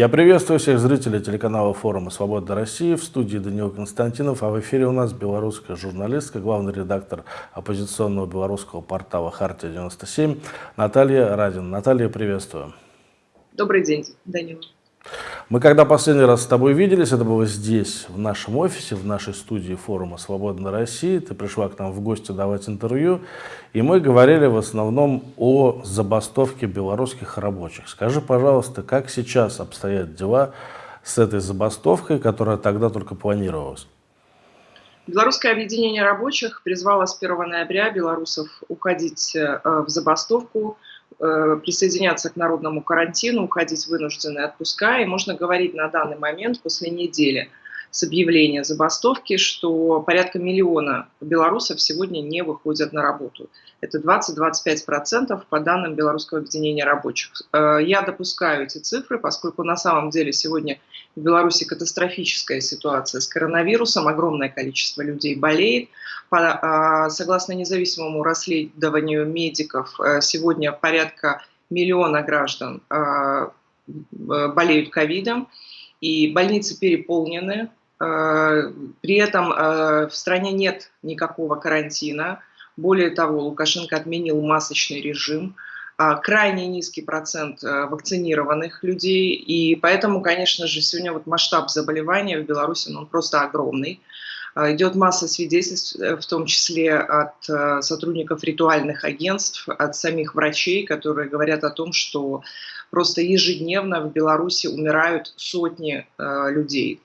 Я приветствую всех зрителей телеканала форума «Свобода России». В студии Даниил Константинов, а в эфире у нас белорусская журналистка, главный редактор оппозиционного белорусского портала «Хартия-97» Наталья Радина. Наталья, приветствую. Добрый день, Данил. Мы когда последний раз с тобой виделись, это было здесь, в нашем офисе, в нашей студии форума «Свободная Россия». Ты пришла к нам в гости давать интервью, и мы говорили в основном о забастовке белорусских рабочих. Скажи, пожалуйста, как сейчас обстоят дела с этой забастовкой, которая тогда только планировалась? Белорусское объединение рабочих призвало с 1 ноября белорусов уходить э, в забастовку – присоединяться к народному карантину, уходить в вынужденные отпуска. И можно говорить на данный момент, после недели с объявления забастовки, что порядка миллиона белорусов сегодня не выходят на работу. Это 20-25% по данным Белорусского объединения рабочих. Э, я допускаю эти цифры, поскольку на самом деле сегодня в Беларуси катастрофическая ситуация с коронавирусом, огромное количество людей болеет. По, э, согласно независимому расследованию медиков, э, сегодня порядка миллиона граждан болеют ковидом, и больницы переполнены, Э, при этом э, в стране нет никакого карантина. Более того, Лукашенко отменил масочный режим. А, крайне низкий процент э, вакцинированных людей. И поэтому, конечно же, сегодня вот масштаб заболевания в Беларуси ну, он просто огромный. А, идет масса свидетельств, в том числе от сотрудников ритуальных агентств, от самих врачей, которые говорят о том, что просто ежедневно в Беларуси умирают сотни людей.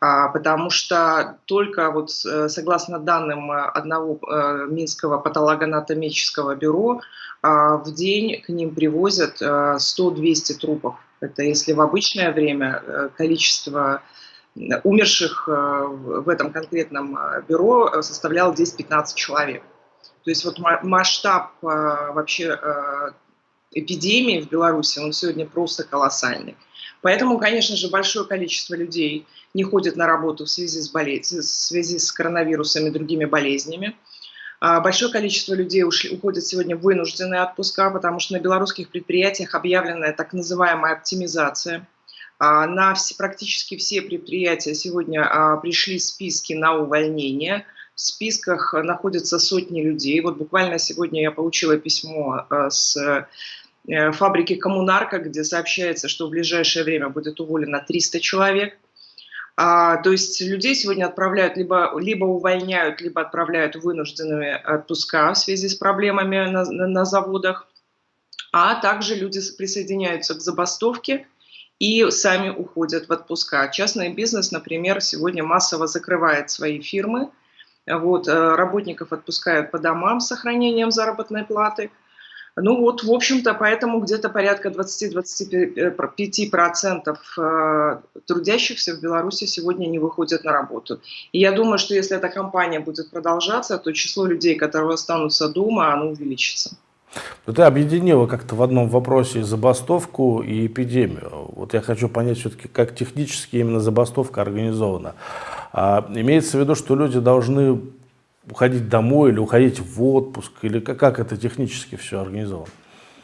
А, потому что только вот э, согласно данным э, одного э, Минского патологоанатомического бюро а, в день к ним привозят 100-200 трупов. Это если в обычное время количество умерших в этом конкретном бюро составляло 10-15 человек. То есть вот масштаб вообще эпидемии в Беларуси, он сегодня просто колоссальный. Поэтому, конечно же, большое количество людей не ходит на работу в связи с, болезнь, в связи с коронавирусом и другими болезнями. А, большое количество людей ушли, уходят сегодня в вынужденные отпуска, потому что на белорусских предприятиях объявлена так называемая оптимизация. А, на все, практически все предприятия сегодня а, пришли списки на увольнение. В списках находятся сотни людей. Вот буквально сегодня я получила письмо с фабрики «Коммунарка», где сообщается, что в ближайшее время будет уволено 300 человек. А, то есть людей сегодня отправляют, либо, либо увольняют, либо отправляют вынужденные отпуска в связи с проблемами на, на, на заводах. А также люди присоединяются к забастовке и сами уходят в отпуска. Частный бизнес, например, сегодня массово закрывает свои фирмы. Вот, э, работников отпускают по домам с сохранением заработной платы – ну вот, в общем-то, поэтому где-то порядка 20-25% э, трудящихся в Беларуси сегодня не выходят на работу. И я думаю, что если эта кампания будет продолжаться, то число людей, которые останутся дома, оно увеличится. Но ты объединила как-то в одном вопросе забастовку и эпидемию. Вот я хочу понять все-таки, как технически именно забастовка организована. А, имеется в виду, что люди должны уходить домой или уходить в отпуск? Или как, как это технически все организовано?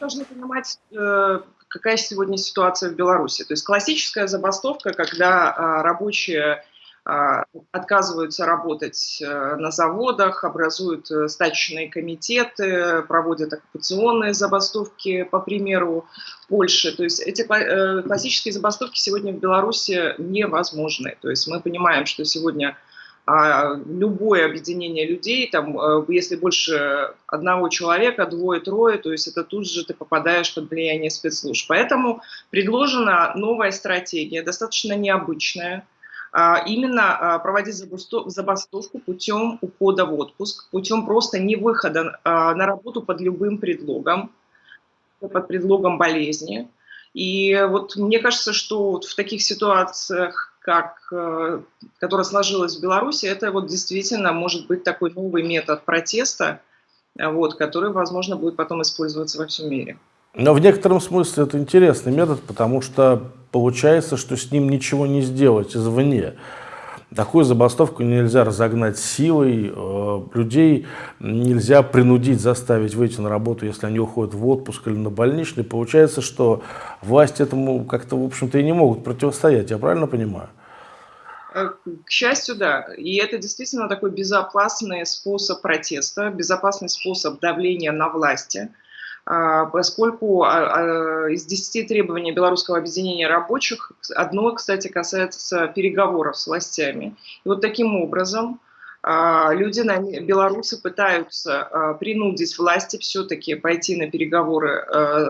Должны понимать, э, какая сегодня ситуация в Беларуси. То есть классическая забастовка, когда а, рабочие а, отказываются работать э, на заводах, образуют э, стачечные комитеты, проводят оккупационные забастовки, по примеру Польши. То есть эти классические забастовки сегодня в Беларуси невозможны. То есть мы понимаем, что сегодня а любое объединение людей, там, э, если больше одного человека, двое-трое, то есть это тут же ты попадаешь под влияние спецслужб. Поэтому предложена новая стратегия, достаточно необычная, а, именно а, проводить забастовку путем ухода в отпуск, путем просто не выхода на работу под любым предлогом, под предлогом болезни. И вот мне кажется, что вот в таких ситуациях как, э, которая сложилась в Беларуси, это вот действительно может быть такой новый метод протеста, вот, который, возможно, будет потом использоваться во всем мире. Но в некотором смысле это интересный метод, потому что получается, что с ним ничего не сделать извне. Такую забастовку нельзя разогнать силой, э, людей нельзя принудить, заставить выйти на работу, если они уходят в отпуск или на больничный. Получается, что власти этому как-то, в общем-то, и не могут противостоять, я правильно понимаю? Э, к счастью, да. И это действительно такой безопасный способ протеста, безопасный способ давления на власти – поскольку а, а, из 10 требований Белорусского объединения рабочих одно, кстати, касается переговоров с властями. И вот таким образом люди, белорусы пытаются принудить власти все-таки пойти на переговоры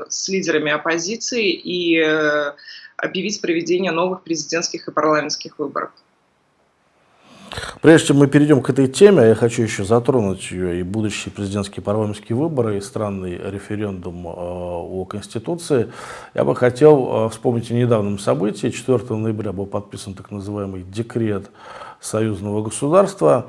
с лидерами оппозиции и э, объявить проведение новых президентских и парламентских выборов. Прежде чем мы перейдем к этой теме, я хочу еще затронуть ее и будущие президентские парламентские выборы, и странный референдум э, о Конституции. Я бы хотел э, вспомнить о недавнем событии. 4 ноября был подписан так называемый декрет союзного государства,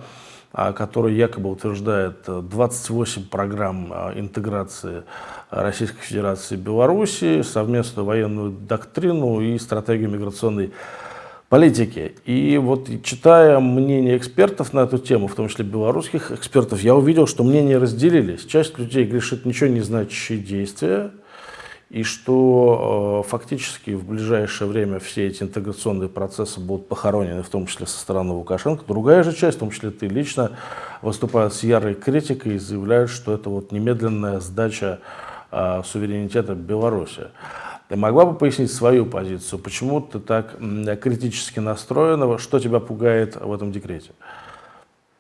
э, который якобы утверждает 28 программ интеграции Российской Федерации и Белоруссии, совместную военную доктрину и стратегию миграционной. И вот читая мнение экспертов на эту тему, в том числе белорусских экспертов, я увидел, что мнения разделились. Часть людей грешит ничего не значащие действия, и что э, фактически в ближайшее время все эти интеграционные процессы будут похоронены, в том числе со стороны Лукашенко. Другая же часть, в том числе ты лично, выступают с ярой критикой и заявляют, что это вот немедленная сдача э, суверенитета Беларуси. Ты могла бы пояснить свою позицию? Почему ты так критически настроена? Что тебя пугает в этом декрете?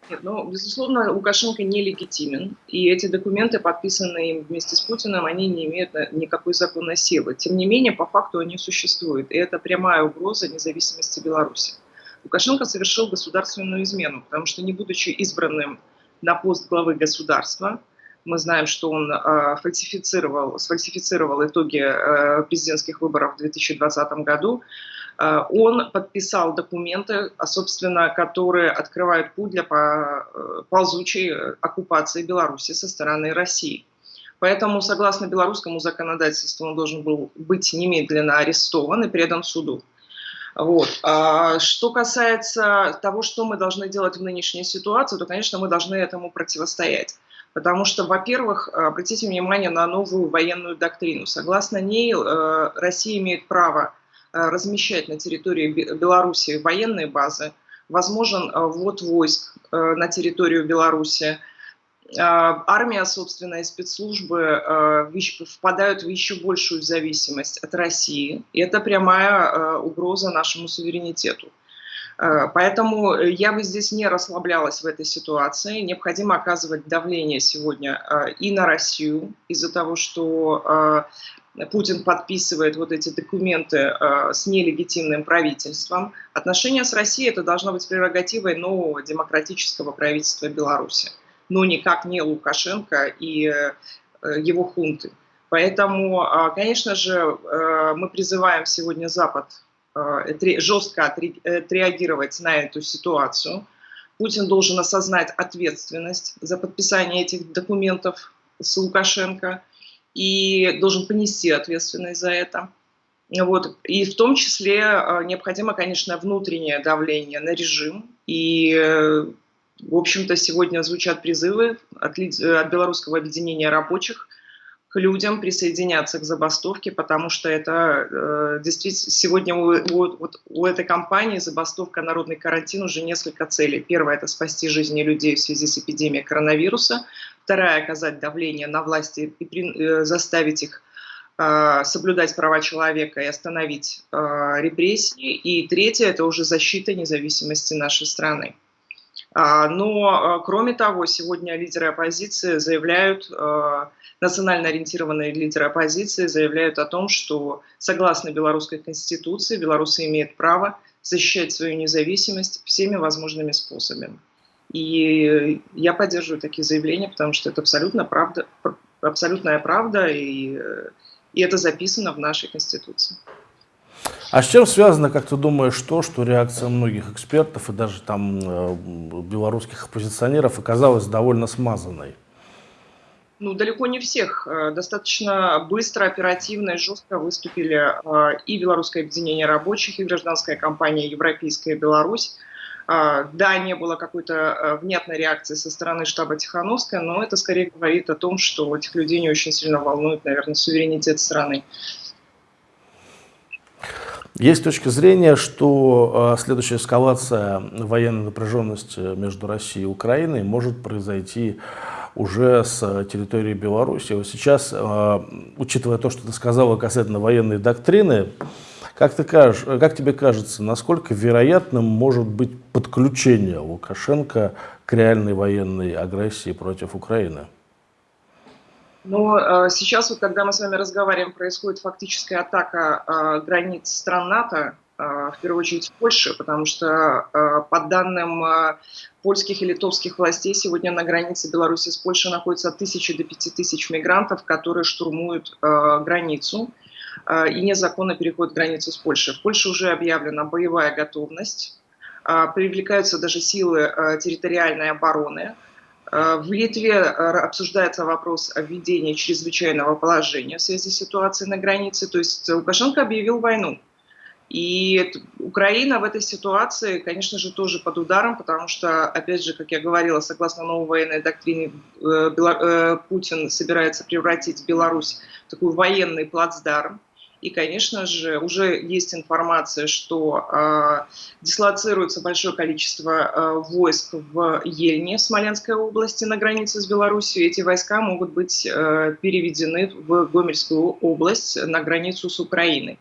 Нет, ну, безусловно, Лукашенко нелегитимен, и эти документы, подписанные им вместе с Путиным, они не имеют никакой законной силы. Тем не менее, по факту они существуют, и это прямая угроза независимости Беларуси. Лукашенко совершил государственную измену, потому что, не будучи избранным на пост главы государства, мы знаем, что он э, фальсифицировал, сфальсифицировал итоги э, президентских выборов в 2020 году. Э, он подписал документы, а, собственно, которые открывают путь для ползучей оккупации Беларуси со стороны России. Поэтому, согласно белорусскому законодательству, он должен был быть немедленно арестован и предан суду. Вот. А что касается того, что мы должны делать в нынешней ситуации, то, конечно, мы должны этому противостоять. Потому что, во-первых, обратите внимание на новую военную доктрину. Согласно ней, э, Россия имеет право э, размещать на территории Беларуси военные базы, возможен э, ввод войск на территорию Беларуси, армия, собственно, и спецслужбы впадают в еще большую зависимость от России. И это прямая угроза нашему суверенитету. Э, поэтому я бы здесь не расслаблялась в этой ситуации. Необходимо оказывать давление сегодня э, и на Россию из-за того, что э, Путин подписывает вот эти документы с нелегитимным правительством. Отношения с Россией это должно быть прерогативой нового демократического правительства Беларуси, но никак не Лукашенко и его хунты. Поэтому, конечно же, мы призываем сегодня Запад Э, жестко отреагировать на эту ситуацию. Путин должен осознать ответственность за подписание этих документов с Лукашенко и должен понести ответственность за это. Вот. И в том числе э, необходимо, конечно, внутреннее давление на режим. И, э, в общем-то, сегодня звучат призывы от, от Белорусского объединения рабочих людям присоединяться к забастовке, потому что это э, действительно сегодня у, у, вот, у этой компании забастовка «Народный карантин» уже несколько целей. Первое – это спасти жизни людей в связи с эпидемией коронавируса. Вторая – оказать давление на власти и при, э, заставить их э, соблюдать права человека и остановить э, репрессии. И третье – это уже защита независимости нашей страны. А, но, э, кроме того, сегодня лидеры оппозиции заявляют, э, национально ориентированные лидеры оппозиции заявляют о том, что согласно белорусской конституции белорусы имеют право защищать свою независимость всеми возможными способами. И я поддерживаю такие заявления, потому что это абсолютно правда, абсолютная правда, и, и это записано в нашей Конституции. А с чем связано, как ты думаешь, то, что реакция многих экспертов и даже там э, белорусских оппозиционеров оказалась довольно смазанной? Ну, далеко не всех. Э, достаточно быстро, оперативно и жестко выступили э, и Белорусское объединение рабочих, и гражданская компания «Европейская Беларусь». Да, не было какой-то внятной реакции со стороны штаба Тихановская, но это скорее говорит о том, что этих людей не очень сильно волнует, наверное, суверенитет страны. Есть точка зрения, что э, следующая эскалация военной напряженности между Россией и Украиной может произойти уже с территории Беларуси. Вот сейчас, э, учитывая то, что ты сказала касательно военной доктрины, как, ты кажешь, как тебе кажется, насколько вероятным может быть подключение Лукашенко к реальной военной агрессии против Украины? Но э, сейчас, вот, когда мы с вами разговариваем, происходит фактическая атака э, границ стран НАТО, э, в первую очередь в Польше, потому что по данным польских и литовских властей сегодня на границе Беларуси с Польшей находится от тысячи до пяти тысяч мигрантов, которые штурмуют границу и незаконно переходят границу с Польшей. В Польше уже объявлена боевая готовность, привлекаются даже силы территориальной обороны, в Литве э, обсуждается вопрос о введении чрезвычайного положения в связи с ситуацией на границе. То есть Лукашенко объявил войну. И Украина в этой ситуации, конечно же, тоже под ударом, потому что, опять же, как я говорила, согласно новой военной доктрине, э, Путин собирается превратить Беларусь в такой военный плацдарм. И, конечно же, уже есть информация, что э, дислоцируется большое количество э, войск в Ельне, Смоленской области, на границе с Беларусью. Эти войска могут быть э, переведены в Гомельскую область на границу с Украиной.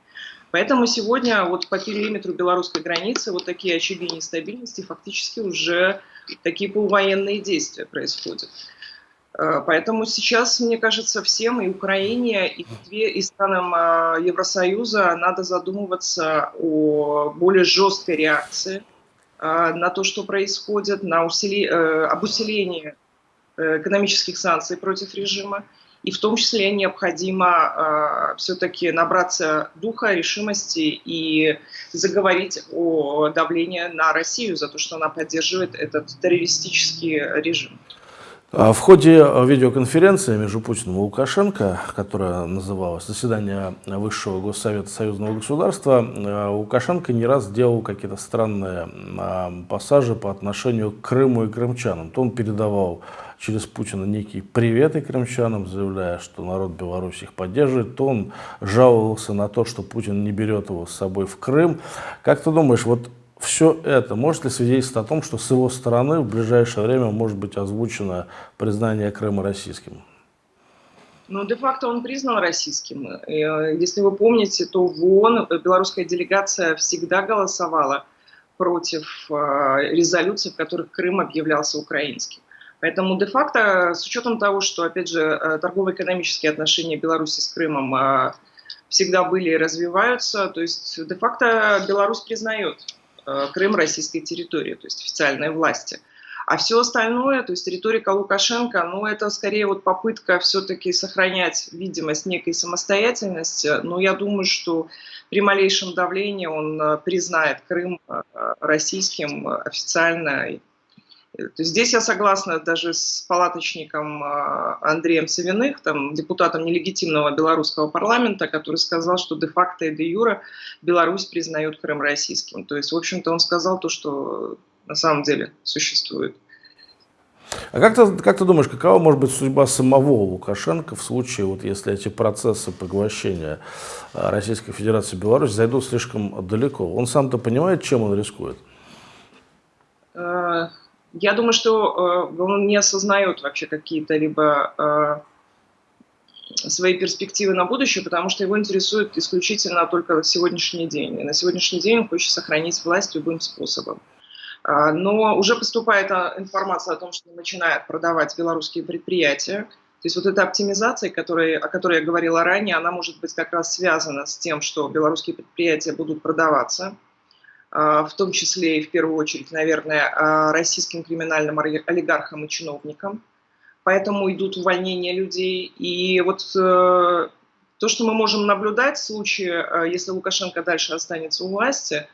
Поэтому сегодня вот по периметру белорусской границы вот такие очаги нестабильности фактически уже такие полувоенные действия происходят. Э, поэтому сейчас, мне кажется, всем, и Украине, и Литве, и странам э, Евросоюза надо задумываться о более жесткой реакции э, на то, что происходит, на усили... об усилении экономических санкций против режима. И в том числе необходимо все-таки набраться духа, решимости и заговорить о давлении на Россию за то, что она поддерживает этот террористический режим. А в ходе э, видеоконференции между Путиным и Лукашенко, которая называлась «Заседание Высшего Госсовета Союзного государства», э, Лукашенко не раз делал какие-то странные а, пассажи по отношению к Крыму и крымчанам. То он передавал через Путина некий привет и крымчанам, заявляя, что народ Беларуси их поддерживает, то он жаловался на то, что Путин не берет его с собой в Крым. Как ты думаешь, вот все это может ли свидетельствовать о том, что с его стороны в ближайшее время может быть озвучено признание Крыма российским? Ну, де-факто он признан российским. Э, если вы помните, то в ООН белорусская делегация всегда голосовала против э, резолюций, в которых Крым объявлялся украинским. Поэтому де-факто, с учетом того, что, опять же, э, торгово-экономические отношения Беларуси с Крымом всегда были и развиваются, то есть де-факто Беларусь признает Крым российской территории, то есть официальной власти. А все остальное, то есть риторика Лукашенко, ну это скорее вот попытка все-таки сохранять видимость некой самостоятельности. Но я думаю, что при малейшем давлении он э, признает Крым э, российским официально здесь я согласна даже с палаточником а, Андреем Савиных, там, депутатом нелегитимного белорусского парламента, который сказал, что де-факто и де-юра Беларусь признает Крым российским. То есть, в общем-то, он сказал то, что на самом деле существует. А как ты, как ты думаешь, какова может быть судьба самого Лукашенко в случае, вот если эти процессы поглощения а, Российской Федерации и Беларусь зайдут слишком далеко? Он сам-то понимает, чем он рискует? Я думаю, что э, он не осознает вообще какие-то либо э, свои перспективы на будущее, потому что его интересует исключительно только сегодняшний день. И на сегодняшний день он хочет сохранить власть любым способом. Э, но уже поступает а, информация о том, что начинает продавать белорусские предприятия. То есть вот эта оптимизация, которой, о которой я говорила ранее, она может быть как раз связана с тем, что белорусские предприятия будут продаваться в том числе и в первую очередь, наверное, а, российским криминальным олигархам и чиновникам. Поэтому идут увольнения людей. И вот э, то, что мы можем наблюдать в случае, э, если Лукашенко дальше останется у власти,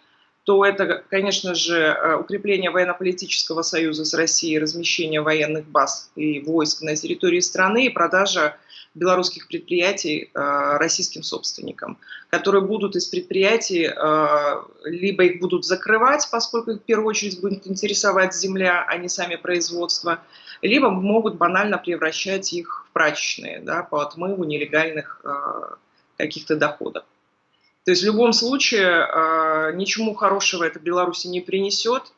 то это, конечно же, э, укрепление военно-политического союза с Россией, размещение военных баз и войск на территории страны и продажа белорусских предприятий э, российским собственникам, которые будут из предприятий, э, либо их будут закрывать, поскольку их в первую очередь будет интересовать земля, а не сами производства, либо могут банально превращать их в прачечные да, по отмыву нелегальных э, каких-то доходов. То есть в любом случае ничему хорошего это Беларуси не принесет,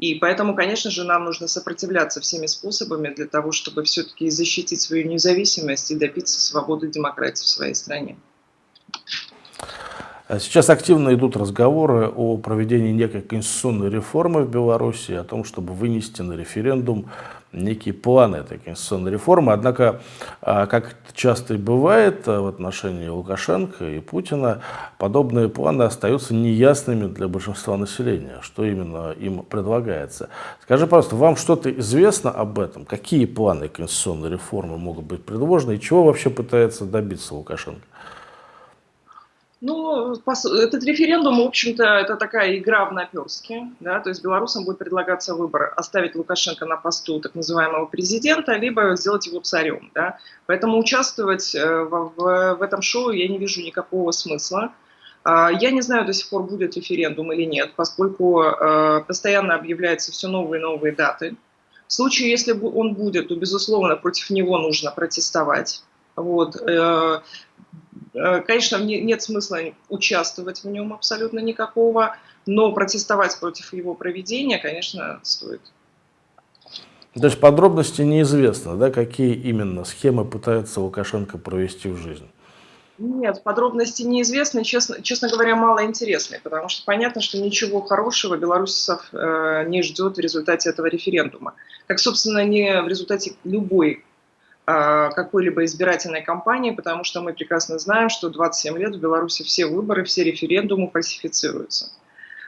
и поэтому, конечно же, нам нужно сопротивляться всеми способами для того, чтобы все-таки защитить свою независимость и добиться свободы демократии в своей стране. А сейчас активно идут разговоры о проведении некой конституционной реформы в Беларуси, о том, чтобы вынести на референдум некие планы этой конституционной реформы. Однако, а, как часто и бывает а, в отношении Лукашенко и Путина, подобные планы остаются неясными для большинства населения, что именно им предлагается. Скажи, пожалуйста, вам что-то известно об этом? Какие планы конституционной реформы могут быть предложены и чего вообще пытается добиться Лукашенко? Ну, этот референдум, в общем-то, это такая игра в наперске. Да? То есть белорусам будет предлагаться выбор оставить Лукашенко на посту так называемого президента, либо сделать его царем. Да? Поэтому участвовать э, в, в, в этом шоу я не вижу никакого смысла. А, я не знаю до сих пор, будет референдум или нет, поскольку э, постоянно объявляются все новые и новые даты. В случае, если он будет, то, безусловно, против него нужно протестовать. Вот. Э, конечно, нет смысла участвовать в нем абсолютно никакого, но протестовать против его проведения, конечно, стоит. То есть подробности неизвестно, да, какие именно схемы пытается Лукашенко провести в жизнь? Нет, подробности неизвестны, честно, честно говоря, мало интересны, потому что понятно, что ничего хорошего белорусов э, не ждет в результате этого референдума. Как, собственно, не в результате любой какой-либо избирательной кампании, потому что мы прекрасно знаем, что 27 лет в Беларуси все выборы, все референдумы фальсифицируются.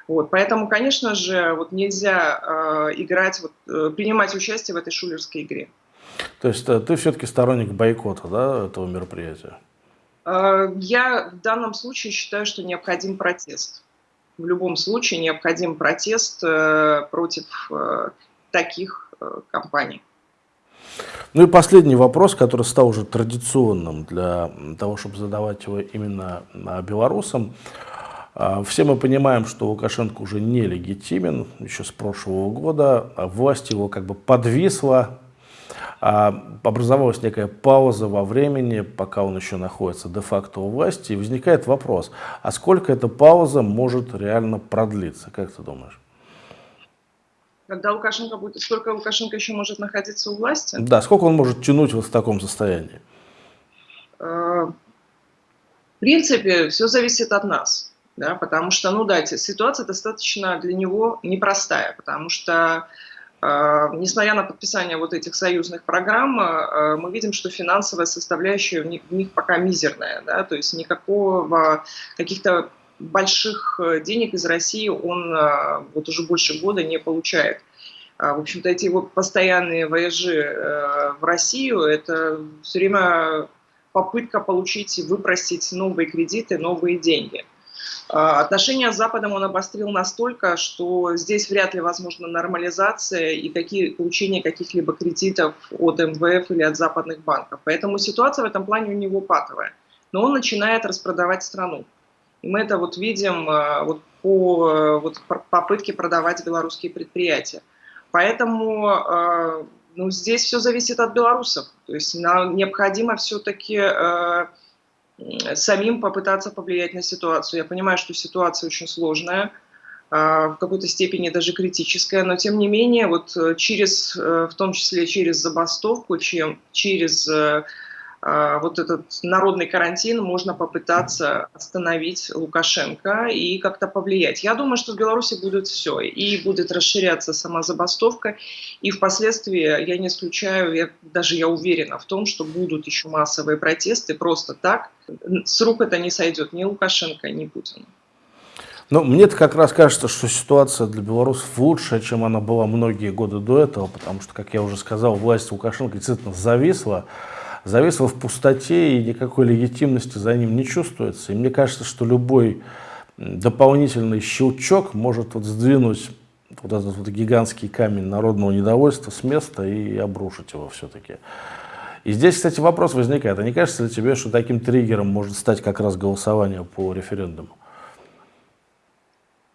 Вот, поэтому, конечно же, вот нельзя э, играть, вот, э, принимать участие в этой шулерской игре. То есть э, ты все-таки сторонник бойкота да, этого мероприятия? Э, я в данном случае считаю, что необходим протест. В любом случае необходим протест э, против э, таких э, компаний. Ну и последний вопрос, который стал уже традиционным для того, чтобы задавать его именно белорусам. А, все мы понимаем, что Лукашенко уже нелегитимен еще с прошлого года, а власть его как бы подвисла, а, образовалась некая пауза во времени, пока он еще находится де-факто у власти, и возникает вопрос, а сколько эта пауза может реально продлиться, как ты думаешь? Когда Лукашенко будет, сколько Лукашенко еще может находиться у власти? Да, сколько он может тянуть вот в таком состоянии? Э, в принципе, все зависит от нас, да, потому что, ну да, ситуация достаточно для него непростая, потому что э, несмотря на подписание вот этих союзных программ, э, мы видим, что финансовая составляющая в них, в них пока мизерная, да, то есть никакого каких-то больших э, денег из России он э, вот уже больше года не получает. А, в общем-то, эти его постоянные вояжи э, в Россию – это все время попытка получить и выпросить новые кредиты, новые деньги. А, отношения с Западом он обострил настолько, что здесь вряд ли возможна нормализация и какие, получение каких-либо кредитов от МВФ или от западных банков. Поэтому ситуация в этом плане у него патовая. Но он начинает распродавать страну. И мы это вот видим э, вот по э, вот, попытке продавать белорусские предприятия. Поэтому э, ну, здесь все зависит от белорусов. То есть нам необходимо все-таки самим попытаться повлиять на ситуацию. Я понимаю, что ситуация очень сложная, в какой-то степени даже критическая, но тем не менее, вот через, в том числе через забастовку, чем через вот этот народный карантин можно попытаться остановить Лукашенко и как-то повлиять. Я думаю, что в Беларуси будет все. И будет расширяться сама забастовка. И впоследствии, я не исключаю, я, даже я уверена в том, что будут еще массовые протесты просто так. С рук это не сойдет ни Лукашенко, ни Путина. Но мне-то как раз кажется, что ситуация для белорусов лучше, чем она была многие годы до этого, потому что, как я уже сказал, власть Лукашенко действительно зависла зависло в пустоте и никакой легитимности за ним не чувствуется. И мне кажется, что любой дополнительный щелчок может вот сдвинуть вот этот вот гигантский камень народного недовольства с места и обрушить его все-таки. И здесь, кстати, вопрос возникает. А не кажется ли тебе, что таким триггером может стать как раз голосование по референдуму?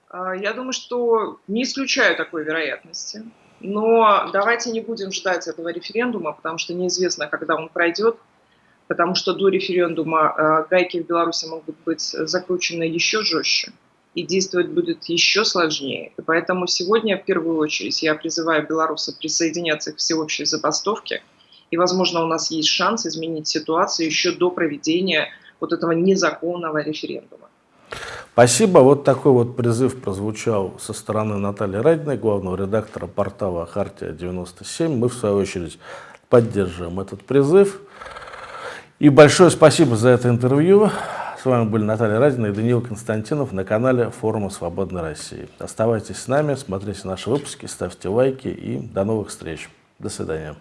А, я думаю, что не исключаю такой вероятности. Но давайте не будем ждать этого референдума, потому что неизвестно, когда он пройдет, потому что до референдума а, гайки в Беларуси могут быть закручены еще жестче, и действовать будет еще сложнее. И поэтому сегодня, в первую очередь, я призываю белорусов присоединяться к всеобщей забастовке, и, возможно, у нас есть шанс изменить ситуацию еще до проведения вот этого незаконного референдума. Спасибо. Вот такой вот призыв прозвучал со стороны Натальи Радиной, главного редактора портала «Хартия-97». Мы, в свою очередь, поддерживаем этот призыв. И большое спасибо за это интервью. С вами были Наталья Радина и Даниил Константинов на канале форума «Свободной России». Оставайтесь с нами, смотрите наши выпуски, ставьте лайки и до новых встреч. До свидания.